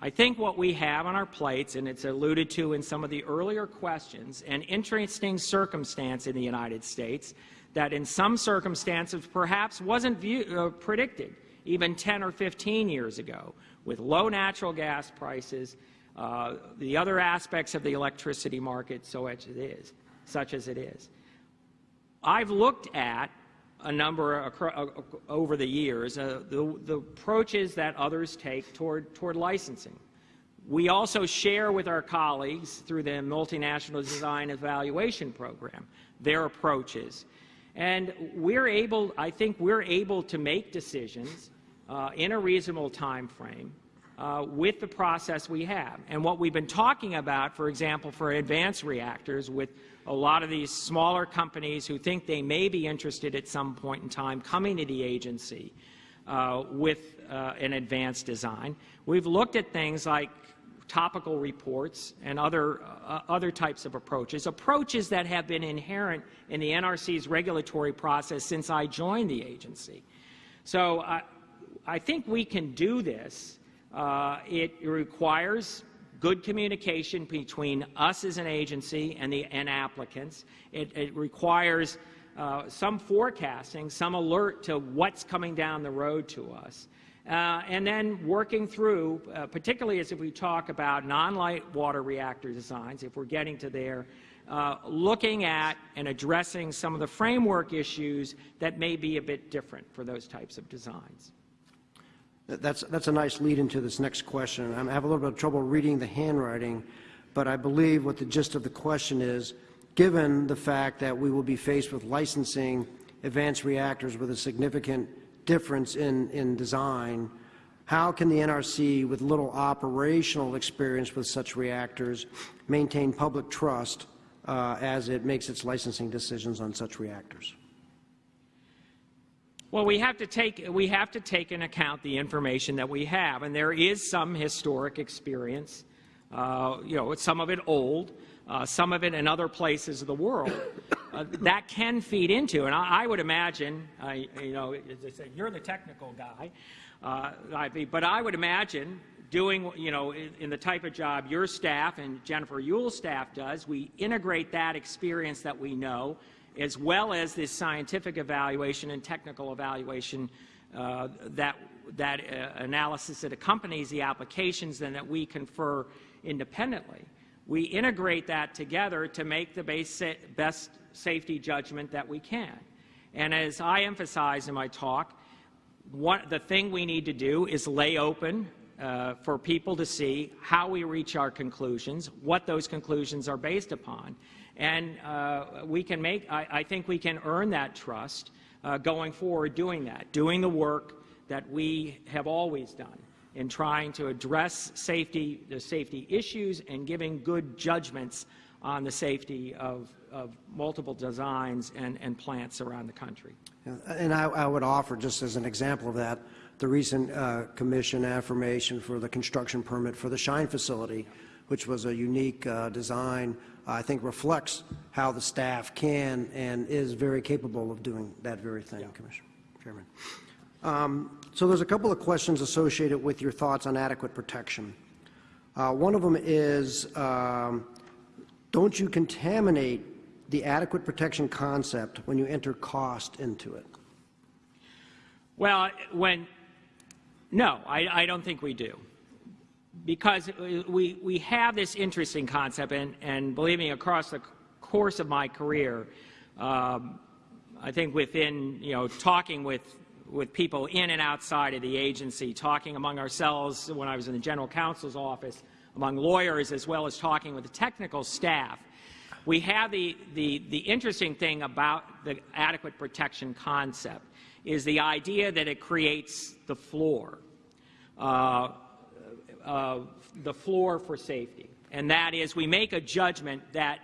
I think what we have on our plates, and it's alluded to in some of the earlier questions, an interesting circumstance in the United States that in some circumstances perhaps wasn't view, uh, predicted even 10 or 15 years ago, with low natural gas prices, uh, the other aspects of the electricity market, so as it is, such as it is. I've looked at a number uh, over the years, uh, the, the, approaches that others take toward, toward licensing. We also share with our colleagues through the Multinational Design Evaluation Program their approaches. And we're able, I think we're able to make decisions uh, in a reasonable time frame uh, with the process we have. And what we've been talking about, for example, for advanced reactors with a lot of these smaller companies who think they may be interested at some point in time coming to the agency uh, with uh, an advanced design. We've looked at things like topical reports and other, uh, other types of approaches, approaches that have been inherent in the NRC's regulatory process since I joined the agency. So uh, I think we can do this. Uh, it requires good communication between us as an agency and the and applicants. It, it requires uh, some forecasting, some alert to what's coming down the road to us. Uh, and then working through, uh, particularly as if we talk about non-light water reactor designs, if we're getting to there, uh, looking at and addressing some of the framework issues that may be a bit different for those types of designs.
That's, that's a nice lead into this next question. I have a little bit of trouble reading the handwriting, but I believe what the gist of the question is, given the fact that we will be faced with licensing advanced reactors with a significant difference in, in design, how can the NRC, with little operational experience with such reactors, maintain public trust uh, as it makes its licensing decisions on such reactors?
Well, we have to take we have to take into account the information that we have, and there is some historic experience. Uh, you know, some of it old, uh, some of it in other places of the world. Uh, that can feed into, and I, I would imagine, you know, I say, you're the technical guy, uh, but I would imagine doing, you know, in, in, the type of job your staff and Jennifer Uhle's staff does, we integrate that experience that we know as well as this scientific evaluation and technical evaluation uh, that, that uh, analysis that accompanies the applications and that we confer independently. We integrate that together to make the best safety judgment that we can. And as I emphasize in my talk, the thing we need to do is lay open uh, for people to see how we reach our conclusions, what those conclusions are based upon. And uh, we can make, I, I, think we can earn that trust uh, going forward doing that, doing the work that we have always done in trying to address safety, the safety issues and giving good judgments on the safety of, of multiple designs and, and plants around the country.
And I, I, would offer, just as an example of that, the recent uh, commission affirmation for the construction permit for the Shine facility, which was a unique uh, design I think reflects how the staff can and is very capable of doing that very thing, yeah. Commissioner Chairman. Um, so there's a couple of questions associated with your thoughts on adequate protection. Uh, one of them is, um, don't you contaminate the adequate protection concept when you enter cost into it?
Well, when, no, I, I don't think we do because we, we have this interesting concept, and, and believe me, across the course of my career, um, I think within, you know, talking with, with people in and outside of the agency, talking among ourselves when I was in the general counsel's office, among lawyers, as well as talking with the technical staff, we have the, the, the interesting thing about the adequate protection concept is the idea that it creates the floor. Uh, uh, the floor for safety, and that is we make a judgment that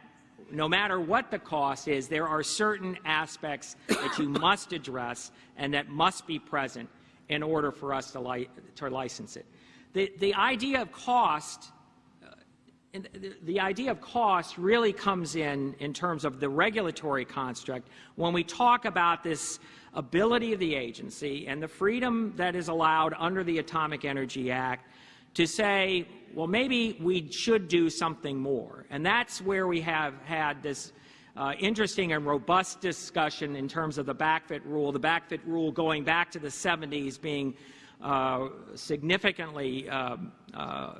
no matter what the cost is, there are certain aspects that you must address and that must be present in order for us to, li to license it. The, the idea of cost uh, and the, the idea of cost really comes in in terms of the regulatory construct when we talk about this ability of the agency and the freedom that is allowed under the Atomic Energy Act to say, well, maybe we should do something more. And that's where we have had this uh, interesting and robust discussion in terms of the backfit rule, the backfit rule going back to the 70s being uh, significantly uh, uh,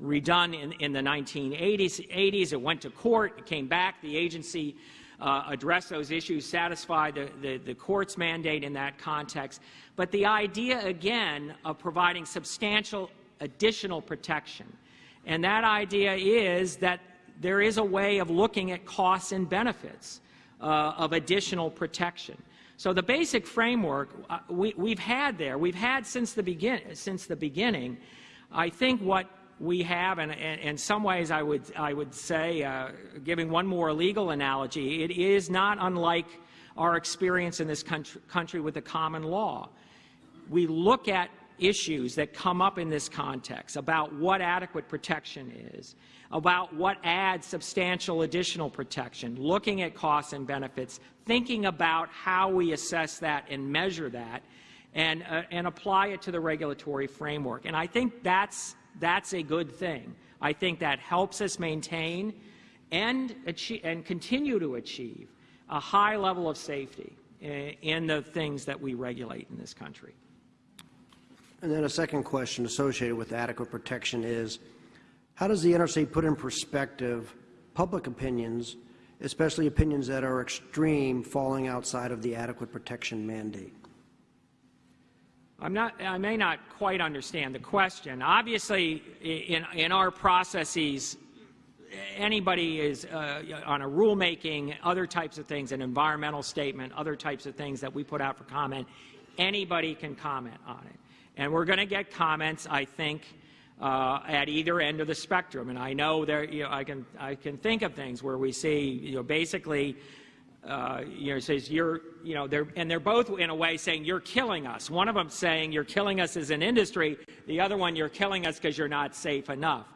redone in, in, the 1980s. 80s. It went to court, it came back, the agency uh, addressed those issues, satisfied the, the, the court's mandate in that context. But the idea, again, of providing substantial additional protection. And that idea is that there is a way of looking at costs and benefits uh, of additional protection. So the basic framework uh, we, we've had there, we've had since the, begin, since the beginning. I think what we have, and in some ways I would, I would say, uh, giving one more legal analogy, it is not unlike our experience in this country, country with the common law. We look at issues that come up in this context about what adequate protection is, about what adds substantial additional protection, looking at costs and benefits, thinking about how we assess that and measure that, and, uh, and apply it to the regulatory framework. And I think that's, that's a good thing. I think that helps us maintain and, achieve, and continue to achieve a high level of safety uh, in the things that we regulate in this country.
And then a second question associated with adequate protection is, how does the NRC put in perspective public opinions, especially opinions that are extreme, falling outside of the adequate protection mandate?
I'm not, I may not quite understand the question. Obviously, in, in our processes, anybody is uh, on a rulemaking, other types of things, an environmental statement, other types of things that we put out for comment, anybody can comment on it. And we're going to get comments, I think, uh, at either end of the spectrum. And I know there, you know, I can, I can think of things where we see, you know, basically, uh, you know, says you're, you know, they're, and they're both in a way saying you're killing us. One of them saying you're killing us as an industry. The other one, you're killing us because you're not safe enough.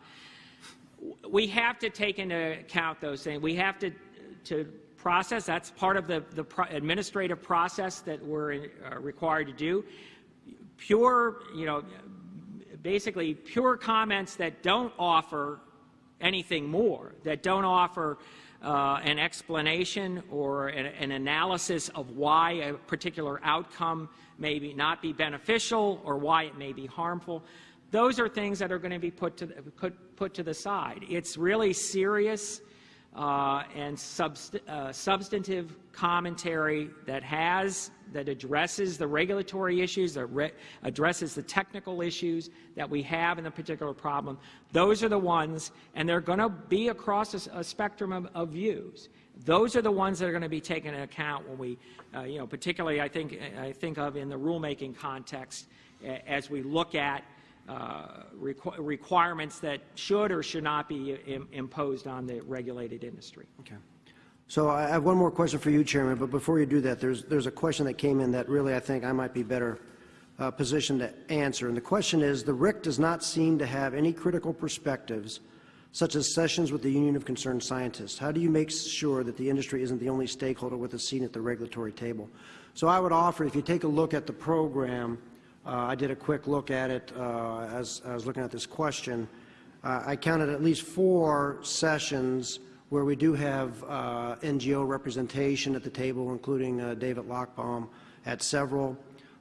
We have to take into account those things. We have to, to process. That's part of the, the pro administrative process that we're uh, required to do pure, you know, basically pure comments that don't offer anything more, that don't offer uh, an explanation or an, an, analysis of why a particular outcome may be not be beneficial or why it may be harmful. Those are things that are going to be put to, put, put to the side. It's really serious uh, and subst uh, substantive commentary that has that addresses the regulatory issues, that addresses the technical issues that we have in the particular problem. Those are the ones, and they're going to be across a, a spectrum of, of, views. Those are the ones that are going to be taken into account when we, uh, you know, particularly I think I think of in the rulemaking context as we look at uh, requ requirements that should or should not be Im imposed on the regulated industry.
Okay. So I have one more question for you, Chairman, but before you do that, there's, there's a question that came in that really I think I might be better uh, positioned to answer. And the question is, the RIC does not seem to have any critical perspectives, such as sessions with the Union of Concerned Scientists. How do you make sure that the industry isn't the only stakeholder with a seat at the regulatory table? So I would offer, if you take a look at the program, uh, I did a quick look at it uh, as I was looking at this question. Uh, I counted at least four sessions where we do have NGO representation at the table, including David Lochbaum at several.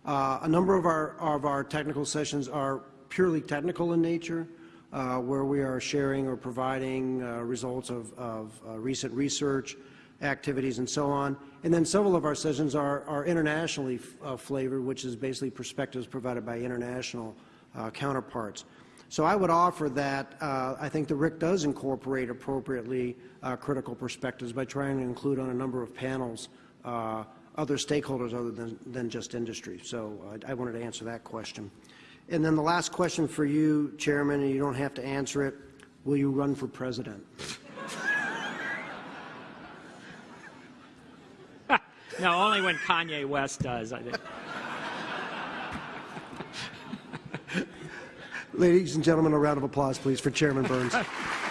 a number of our, of our technical sessions are purely technical in nature, uh, where we are sharing or providing uh, results of, of uh, recent research, activities and so on. And then several of our sessions are, are internationally uh, flavored, which is basically perspectives provided by international uh, counterparts. So I would offer that uh, I think the RIC does incorporate appropriately uh, critical perspectives by trying to include on a number of panels uh, other stakeholders other than, than just industry. So I wanted to answer that question. And then the last question for you, Chairman, and you don't have to answer it, will you run for president?
No, only when Kanye West does, I think.
Ladies and gentlemen, a round of applause, please, for Chairman Burns.